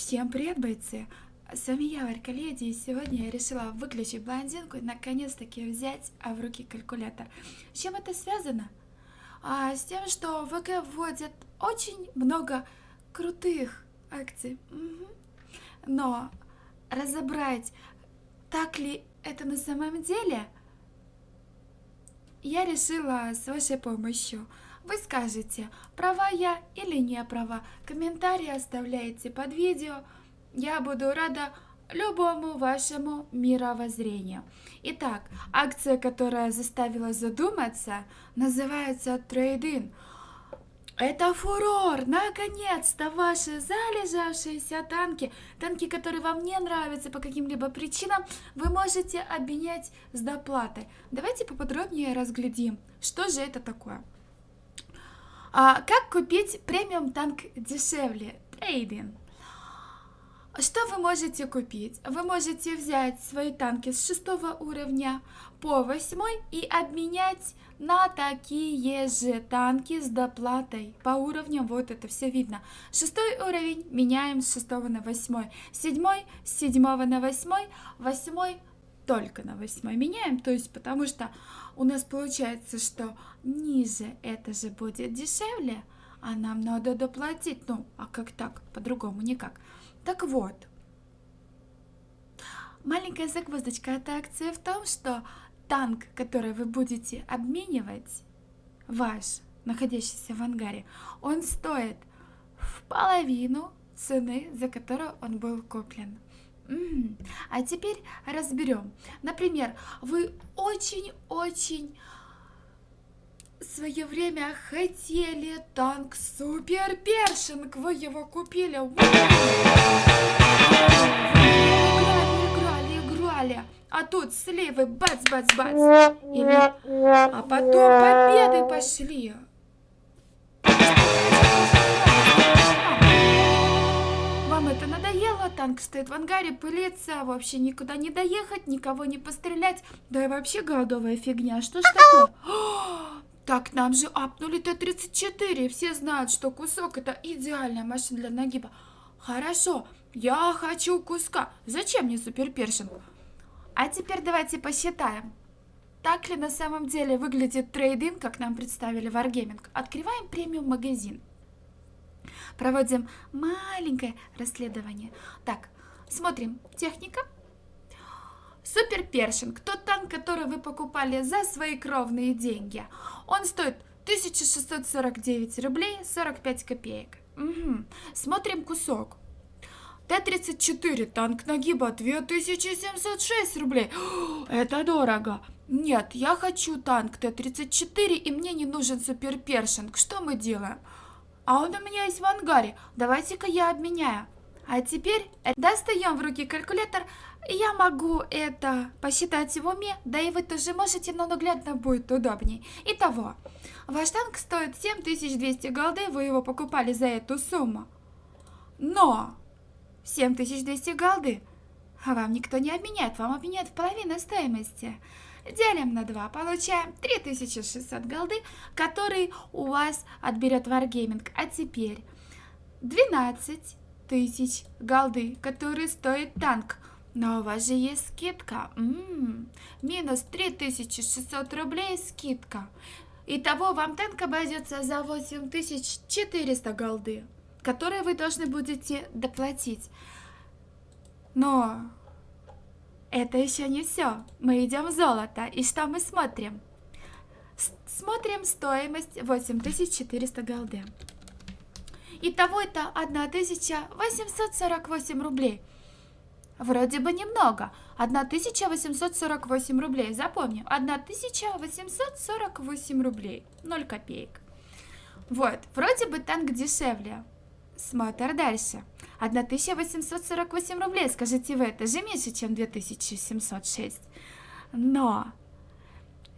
Всем привет, бойцы! С вами я, Варька Леди, и сегодня я решила выключить блондинку и наконец-таки взять а, в руки калькулятор. С чем это связано? А, с тем, что ВК вводит очень много крутых акций. Угу. Но разобрать, так ли это на самом деле, я решила с вашей помощью. Вы скажете, права я или не права. Комментарии оставляйте под видео. Я буду рада любому вашему мировоззрению. Итак, акция, которая заставила задуматься, называется трейдин. Это фурор! Наконец-то ваши залежавшиеся танки, танки, которые вам не нравятся по каким-либо причинам, вы можете обменять с доплатой. Давайте поподробнее разглядим, что же это такое. А, как купить премиум танк дешевле? Трейдинг. Что вы можете купить? Вы можете взять свои танки с шестого уровня по восьмой и обменять на такие же танки с доплатой по уровням. Вот это все видно. Шестой уровень меняем с шестого на восьмой. Седьмой с седьмого на восьмой. Восьмой только на восьмой меняем, то есть потому что у нас получается, что ниже это же будет дешевле, а нам надо доплатить. Ну, а как так? По-другому никак. Так вот, маленькая загвоздочка этой акции в том, что танк, который вы будете обменивать, ваш, находящийся в ангаре, он стоит в половину цены, за которую он был куплен. А теперь разберем. Например, вы очень-очень свое время хотели танк Супер Першинг. Вы его купили. Вы играли, играли, играли. А тут сливы бац-бац-бац. Или... А потом победы пошли. Это надоело? Танк стоит в ангаре, пылится, вообще никуда не доехать, никого не пострелять. Да и вообще голодовая фигня. Что ж такое? Так, нам же апнули Т-34. Все знают, что кусок это идеальная машина для нагиба. Хорошо, я хочу куска. Зачем мне суперпершинг? А теперь давайте посчитаем. Так ли на самом деле выглядит трейдинг, как нам представили Wargaming? Открываем премиум магазин. Проводим маленькое расследование. Так, смотрим. Техника. Супер Першинг. Тот танк, который вы покупали за свои кровные деньги. Он стоит 1649 рублей 45 копеек. Угу. Смотрим кусок. Т-34, танк нагиба 2706 рублей. Это дорого. Нет, я хочу танк Т-34 и мне не нужен супер першинг. Что мы делаем? А он у меня есть в ангаре. Давайте-ка я обменяю. А теперь достаем в руки калькулятор. Я могу это посчитать в уме, да и вы тоже можете, но наглядно будет удобнее. Итого, ваш танк стоит 7200 голды, вы его покупали за эту сумму. Но 7200 голды вам никто не обменяет, вам обменяют в половину стоимости делим на 2, получаем 3600 голды, который у вас отберет Wargaming. А теперь 12 тысяч голды, который стоит танк. Но у вас же есть скидка. М -м -м. Минус 3600 рублей скидка. Итого вам танк обойдется за 8400 голды, которые вы должны будете доплатить. Но это еще не все. Мы идем в золото. И что мы смотрим? С смотрим стоимость 8400 голды. Итого это 1848 рублей. Вроде бы немного. 1848 рублей. Запомним. 1848 рублей. 0 копеек. Вот. Вроде бы танк дешевле. Смотр дальше. 1848 рублей, скажите вы, это же меньше, чем 2706. Но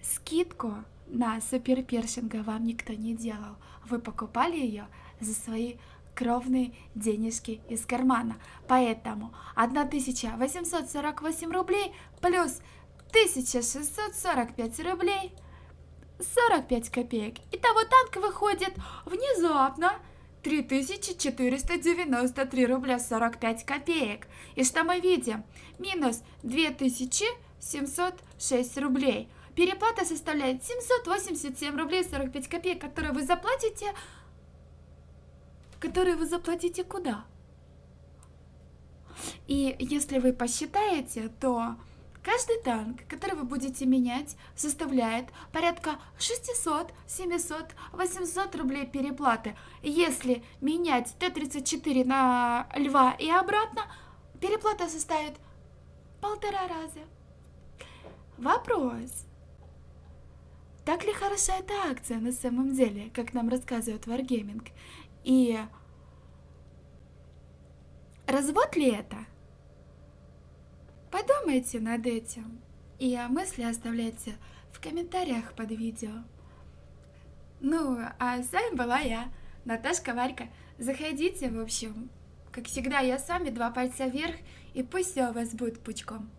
скидку на суперпершинга вам никто не делал. Вы покупали ее за свои кровные денежки из кармана. Поэтому 1848 рублей плюс 1645 рублей 45 копеек. Итого танк выходит внезапно 3493 рубля 45 копеек. И что мы видим? Минус 2706 рублей. Переплата составляет 787 рублей 45 копеек, которые вы заплатите... Которые вы заплатите куда? И если вы посчитаете, то каждый танк, который вы будете менять, составляет порядка 600, 700, 800 рублей переплаты. Если менять Т-34 на Льва и обратно, переплата составит полтора раза. Вопрос. Так ли хороша эта акция на самом деле, как нам рассказывает Wargaming? И развод ли это? Подумайте над этим. И мысли оставляйте в комментариях под видео. Ну, а с вами была я, Наташка Варька. Заходите, в общем. Как всегда, я с вами, два пальца вверх, и пусть все у вас будет пучком.